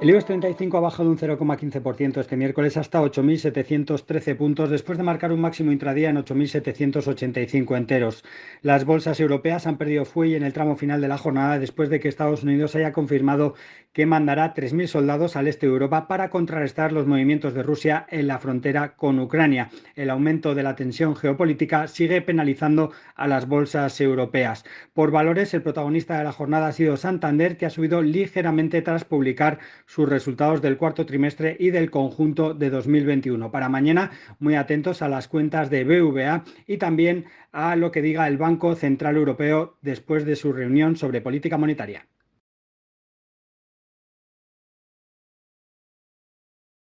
El IBEX 35 ha bajado un 0,15% este miércoles hasta 8.713 puntos después de marcar un máximo intradía en 8.785 enteros. Las bolsas europeas han perdido fuelle en el tramo final de la jornada después de que Estados Unidos haya confirmado que mandará 3.000 soldados al este de Europa para contrarrestar los movimientos de Rusia en la frontera con Ucrania. El aumento de la tensión geopolítica sigue penalizando a las bolsas europeas. Por valores, el protagonista de la jornada ha sido Santander, que ha subido ligeramente tras publicar sus resultados del cuarto trimestre y del conjunto de 2021. Para mañana, muy atentos a las cuentas de BVA y también a lo que diga el Banco Central Europeo después de su reunión sobre política monetaria.